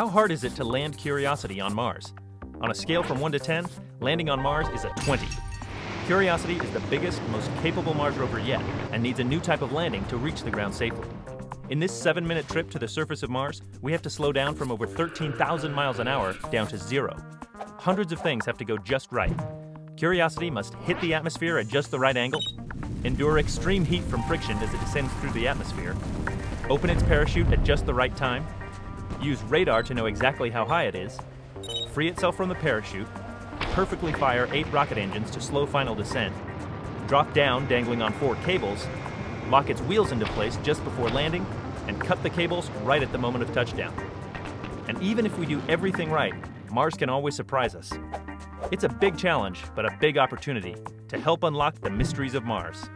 How hard is it to land Curiosity on Mars? On a scale from 1 to 10, landing on Mars is a 20. Curiosity is the biggest, most capable Mars rover yet, and needs a new type of landing to reach the ground safely. In this seven minute trip to the surface of Mars, we have to slow down from over 13,000 miles an hour down to zero. Hundreds of things have to go just right. Curiosity must hit the atmosphere at just the right angle, endure extreme heat from friction as it descends through the atmosphere, open its parachute at just the right time, use radar to know exactly how high it is, free itself from the parachute, perfectly fire eight rocket engines to slow final descent, drop down dangling on four cables, lock its wheels into place just before landing, and cut the cables right at the moment of touchdown. And even if we do everything right, Mars can always surprise us. It's a big challenge, but a big opportunity to help unlock the mysteries of Mars.